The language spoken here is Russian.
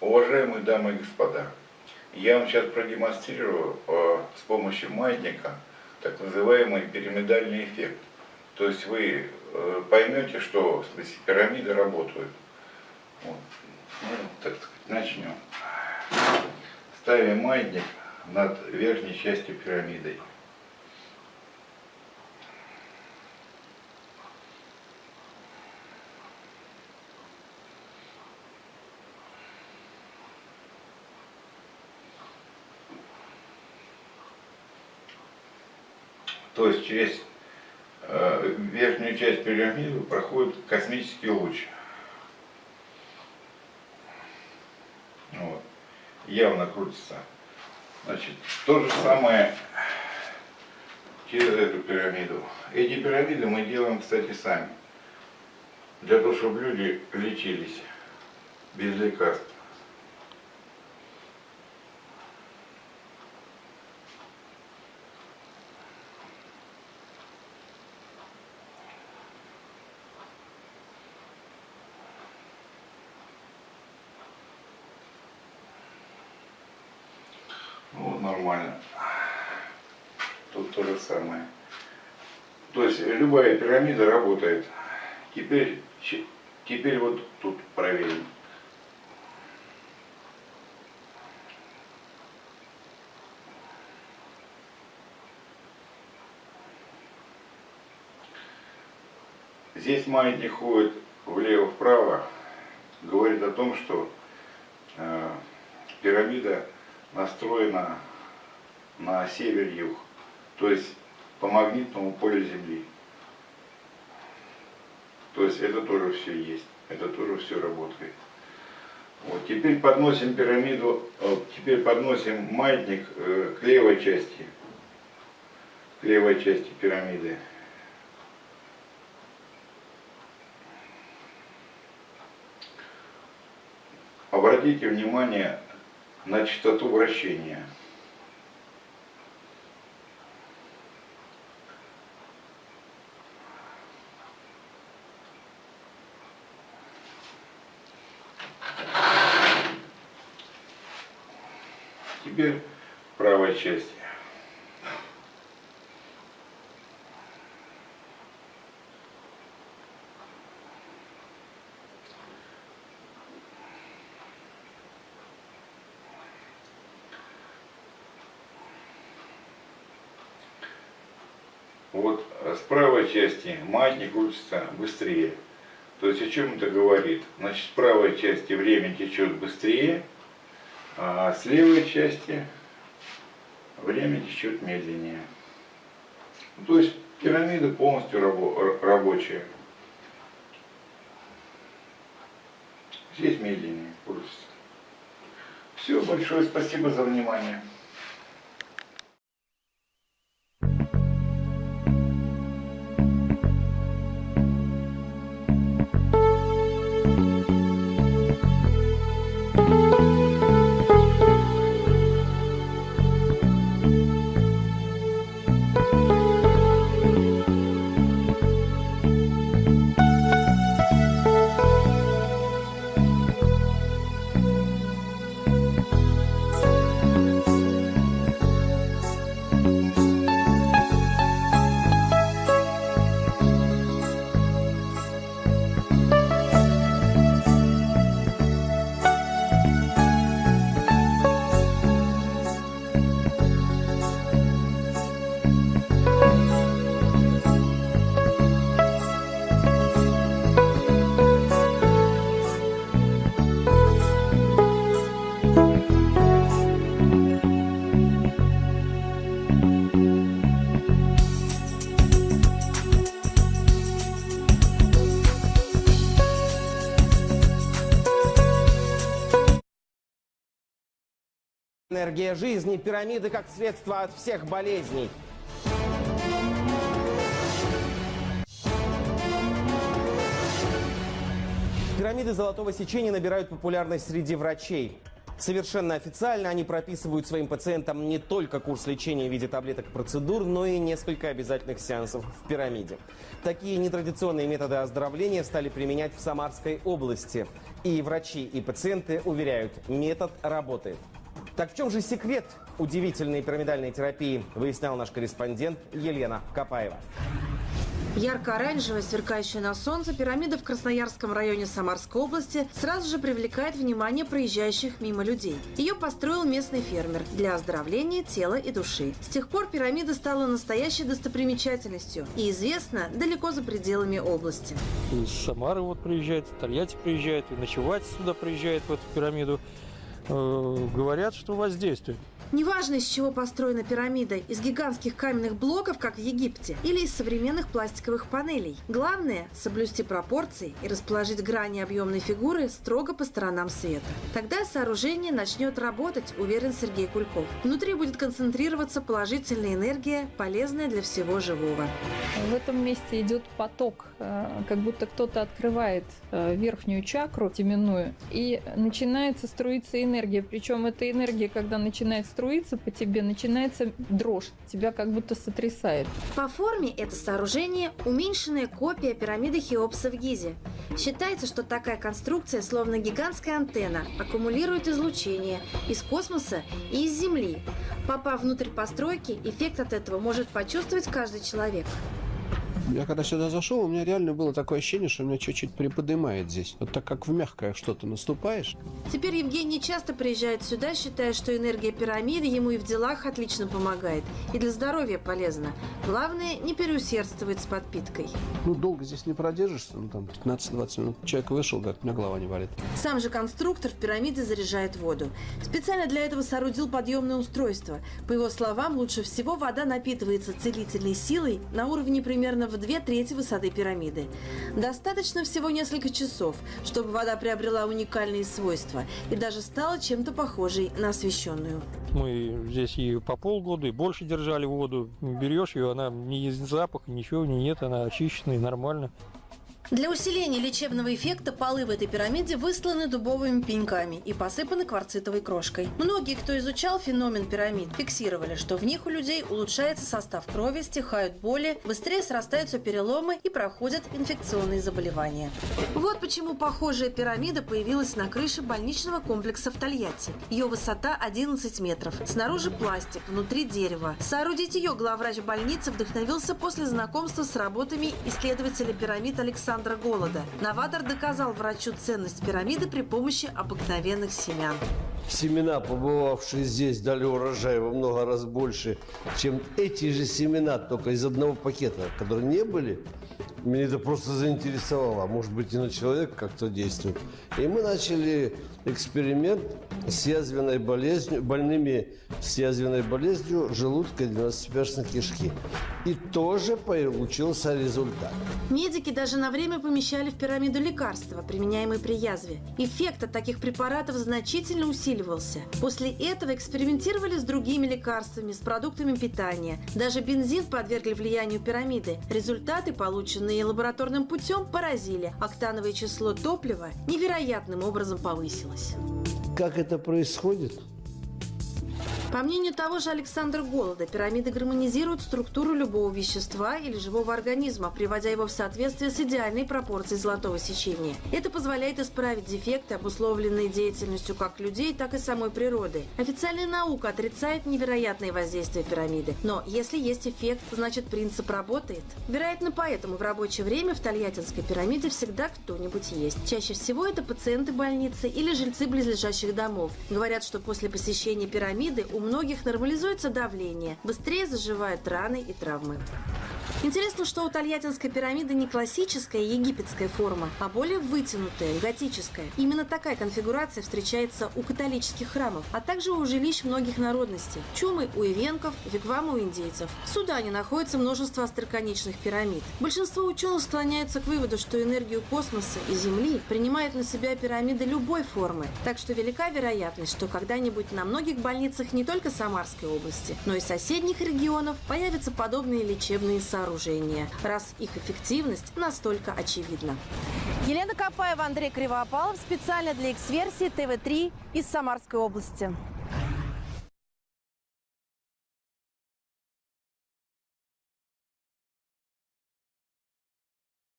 Уважаемые дамы и господа, я вам сейчас продемонстрирую э, с помощью маятника так называемый пирамидальный эффект. То есть вы э, поймете, что в смысле, пирамиды работают. Вот. Ну, так сказать, начнем. Ставим маятник над верхней частью пирамиды. То есть через э, верхнюю часть пирамиды проходит космический луч. Вот. Явно крутится. Значит, то же самое через эту пирамиду. Эти пирамиды мы делаем, кстати, сами. Для того, чтобы люди лечились без лекарств. Вот нормально. Тут то же самое. То есть любая пирамида работает. Теперь, теперь вот тут проверим. Здесь маятник ходит влево-вправо, говорит о том, что э, пирамида настроена на север-юг, то есть по магнитному полю Земли. То есть это тоже все есть, это тоже все работает. Вот, теперь подносим пирамиду, вот, теперь подносим маятник э, к левой части, к левой части пирамиды. Обратите внимание на частоту вращения. Теперь правая часть. Вот с правой части маятник крутится быстрее. То есть о чем это говорит? Значит, с правой части время течет быстрее, а с левой части время течет медленнее. То есть пирамида полностью рабо рабочая. Здесь медленнее крутится. Все, большое спасибо за внимание. Энергия жизни, пирамиды как средство от всех болезней. Пирамиды золотого сечения набирают популярность среди врачей. Совершенно официально они прописывают своим пациентам не только курс лечения в виде таблеток и процедур, но и несколько обязательных сеансов в пирамиде. Такие нетрадиционные методы оздоровления стали применять в Самарской области. И врачи, и пациенты уверяют, метод работает. Так в чем же секрет удивительной пирамидальной терапии, выяснял наш корреспондент Елена Капаева. Ярко-оранжевая, сверкающая на солнце, пирамида в Красноярском районе Самарской области сразу же привлекает внимание проезжающих мимо людей. Ее построил местный фермер для оздоровления тела и души. С тех пор пирамида стала настоящей достопримечательностью и известна далеко за пределами области. Из Самары вот приезжает, Тольятти приезжает, и ночевать сюда приезжает в эту пирамиду. Э, говорят, что воздействует. Неважно, из чего построена пирамида, из гигантских каменных блоков, как в Египте, или из современных пластиковых панелей. Главное – соблюсти пропорции и расположить грани объемной фигуры строго по сторонам света. Тогда сооружение начнет работать, уверен Сергей Кульков. Внутри будет концентрироваться положительная энергия, полезная для всего живого. В этом месте идет поток, э, как будто кто-то открывает э, верхнюю чакру теменную, и начинается струиться энергия. Причем эта энергия, когда начинает струится по тебе, начинается дрожь, тебя как будто сотрясает. По форме это сооружение – уменьшенная копия пирамиды Хеопса в Гизе. Считается, что такая конструкция, словно гигантская антенна, аккумулирует излучение из космоса и из Земли. Попав внутрь постройки, эффект от этого может почувствовать каждый человек. Я когда сюда зашел, у меня реально было такое ощущение, что меня чуть-чуть приподнимает здесь. Вот так как в мягкое что-то наступаешь. Теперь Евгений часто приезжает сюда, считая, что энергия пирамиды ему и в делах отлично помогает. И для здоровья полезна. Главное, не переусердствовать с подпиткой. Ну, долго здесь не продержишься, ну, там, 15-20 минут. Человек вышел, говорит, у меня голова не болит. Сам же конструктор в пирамиде заряжает воду. Специально для этого соорудил подъемное устройство. По его словам, лучше всего вода напитывается целительной силой на уровне примерно в в две трети высоты пирамиды. Достаточно всего несколько часов, чтобы вода приобрела уникальные свойства и даже стала чем-то похожей на освещенную. Мы здесь и по полгода, и больше держали воду. Берешь ее, она ни запаха, ничего не нет, она очищенная, нормально. Для усиления лечебного эффекта полы в этой пирамиде высланы дубовыми пеньками и посыпаны кварцитовой крошкой. Многие, кто изучал феномен пирамид, фиксировали, что в них у людей улучшается состав крови, стихают боли, быстрее срастаются переломы и проходят инфекционные заболевания. Вот почему похожая пирамида появилась на крыше больничного комплекса в Тольятти. Ее высота 11 метров. Снаружи пластик, внутри дерево. Соорудить ее главврач больницы вдохновился после знакомства с работами исследователя пирамид Александра Александра Голода. Новатор доказал врачу ценность пирамиды при помощи обыкновенных семян. Семена, побывавшие здесь, дали урожай во много раз больше, чем эти же семена, только из одного пакета, которые не были. Меня это просто заинтересовало. Может быть, и на человека как-то действует. И мы начали эксперимент с язвенной болезнью, больными с язвенной болезнью желудка и двенадцатиперстной кишки. И тоже получился результат. Медики даже на время помещали в пирамиду лекарства, применяемые при язве. Эффект от таких препаратов значительно усиливался. После этого экспериментировали с другими лекарствами, с продуктами питания. Даже бензин подвергли влиянию пирамиды. Результаты, полученные лабораторным путем, поразили. Октановое число топлива невероятным образом повысилось. Как это происходит? По мнению того же Александра Голода, пирамиды гармонизируют структуру любого вещества или живого организма, приводя его в соответствие с идеальной пропорцией золотого сечения. Это позволяет исправить дефекты, обусловленные деятельностью как людей, так и самой природы. Официальная наука отрицает невероятное воздействие пирамиды. Но если есть эффект, значит принцип работает. Вероятно, поэтому в рабочее время в Тольяттинской пирамиде всегда кто-нибудь есть. Чаще всего это пациенты больницы или жильцы близлежащих домов. Говорят, что после посещения пирамиды у многих нормализуется давление, быстрее заживают раны и травмы. Интересно, что у Тольяттинской пирамиды не классическая египетская форма, а более вытянутая, готическая. Именно такая конфигурация встречается у католических храмов, а также у жилищ многих народностей. Чумы у ивенков, вигвамы у индейцев. В Судане находится множество остроконечных пирамид. Большинство ученых склоняются к выводу, что энергию космоса и Земли принимают на себя пирамиды любой формы. Так что велика вероятность, что когда-нибудь на многих больницах не только Самарской области, но и соседних регионов появятся подобные лечебные сооружения сооружения, раз их эффективность настолько очевидна. Елена Капаева, Андрей Кривоопалов. Специально для X-версии ТВ-3 из Самарской области.